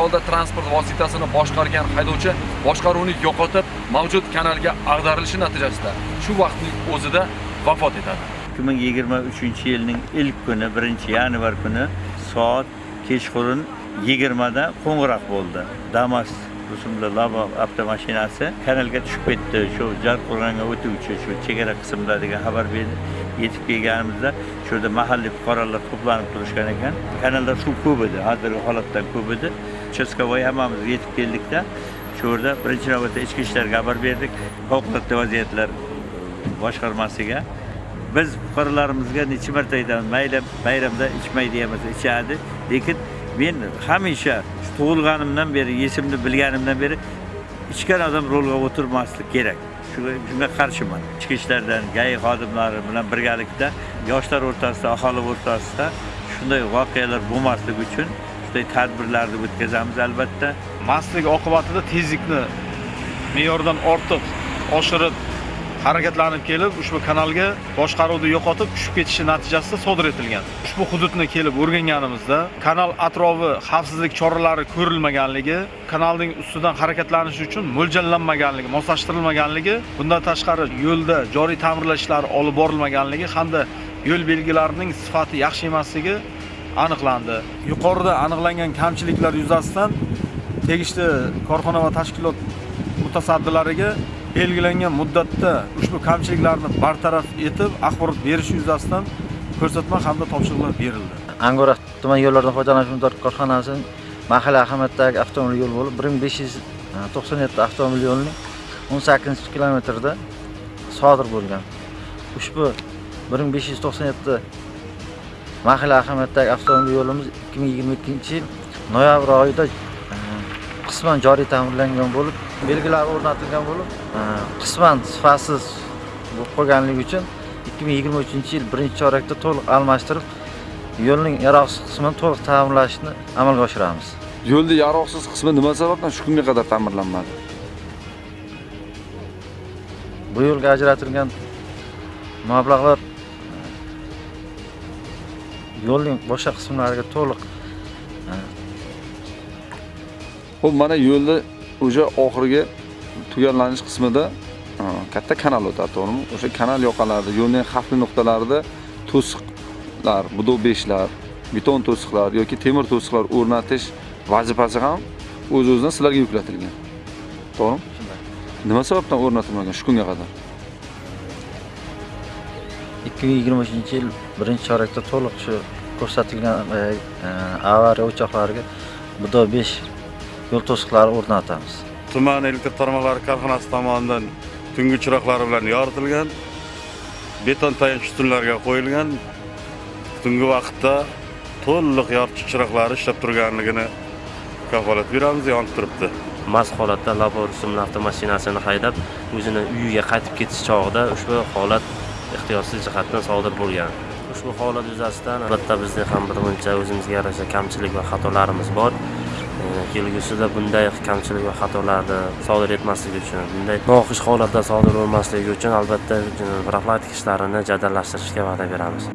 holda transport vositasini boshqargan haydovchi boshqaruvni yo'qotib mavjud kanalga ag'darilishi natijasida shu vaqtning o'zida vafot etadi. 2023 yilning ilk kuni 1 yanvar kuni soat kechqurun 20 da qo'ng'iroq bo'ldi. Damas rusumli labo avtomashinasi kanalga tushib ketdi. Shu jarqo'rg'onga o'tuvchi shu chegara qismida degan xabar berdi yetib kelganimizda shu yerda mahalliy fuqarolar to'planib turishgan ekan. Kanalda suv ko'p edi hozirgi holatdan ko'p edi. Uchastkavoy hammamiz yetib keldikda shu yerda birinchi navbatda ichki ishlarga xabar berdik. Favqulodda vaziyatlar boshqarmasiga. Biz fuqarolarimizga necha marta aytamiz mayli bayramda ichmaydi emas ichadi. Lekin men hamisha tug'ilganimdan beri esimni bilganimdan beri ichgan odam rolga o'tirmaslik kerak. Shunga qarshiman. Ichki ishlardan gai xodimlari bilan birgalikda yoshlar o'rtasida aholi o'rtasida shunday voqealar bo'lmasligi uchun shunday tadbirlarni o'tkazamiz albatta. Mastlik oqibatida tezlikni me'yordan ortiq oshirib harakatlanib kelib ushbu kanalga boshqaruvni yo'qotib tushib ketishi natijasida sodir etilgan. Ushbu hududni kelib o'rganganimizda kanal atrofi xavfsizlik choralari ko'rilmaganligi kanalning ustidan harakatlanish uchun mo'ljallanmaganligi moslashtirilmaganligi bundan tashqari yo'lda joriy ta'mirlash ishlari olib borilmaganligi hamda yo'l belgilarining sifati yaxshi emasligi aniqlandi. Yuqorida aniqlangan kamchiliklar yuzasidan tegishli korxona va tashkilot mutasaddilariga belgilangan muddatda ushbu kamchiliklarni bartaraf etib axborot berish yuzasidan ko'rsatma hamda topshiriqlar berildi. Angora tuman yo'llardan foydalanish muddat korxonasining mahalliy ahamiyatdagi avtomobil yo'li bo'lib bir ming besh yuz to'qson yetti avtomobil yo'lining o'n sakkizinchi kilometrida sodir bo'lgan. Ushbu bir ming besh yuz to'qson yetti mahalliy ahamiyatdagi avtomobil yo'limiz ikki ming yigirma ikkinchi yil noyabr oyida qisman joriy ta'mirlangan bo'lib belgilar o'rnatilgan bo'lib qisman sifatsiz bo'lib qolganligi uchun ikki ming yigirma uchinchi yil birinchi chorakda to'liq almashtirib yo'lning yaroqsiz qismini to'liq ta'mirlashni amalga oshiramiz. Yo'lni yaroqsiz qismi nima sababdan shu kunga qadar ta'mirlanmadi? Bu yo'lga ajratilgan mablag'lar yo'lning boshqa qismlariga to'liq ho'p mana yo'lni o'sha oxirgi tugallanish qismida katta kanal o'tadi to'g'rimi? O'sha kanal yoqalarida yo'lning xavfli nuqtalarida to'siqlar budo beshlar beton to'siqlar yoki temir to'siqlar o'rnatish vazifasi ham o'z o'zidan sizlarga yuklatilgan. To'g'rimi? Nima sababdan o'rnatilmagan shu kunga qadar ikki ming yigirma uchinchi yil birinchi chorakda to'liq shu ko'rsatilgan avariya o'choqlariga budo besh yo'l to'siqlari o'rnatamiz. Tuman elektr tarmoqlari korxonasi tomonidan tungi chiroqlari bilan yoritilgan beton tayanch ustunlarga qo'yilgan tungi vaqtda to'liq yorituvchi chiroqlari ishlab turganligini kafolat beramiz yonib turibdi. Mast holatda labo rusumli avtomashinasini haydab o'zini uyiga qaytib ketish chog'ida ushbu holat ixtiyorsiz jihatdan sodir bo'lgan. Ushbu holat yuzasidan albatta bizning ham birmuncha o'zimizga yarasha kamchilik va xatolarimiz bor. Kelgusida bunday kamchilik va xatolarni sodir etmasligi uchun bunday noxush holatlar sodir bo'lmasligi uchun albatta profilaktik ishlarini jadallashtirishga va'da beramiz.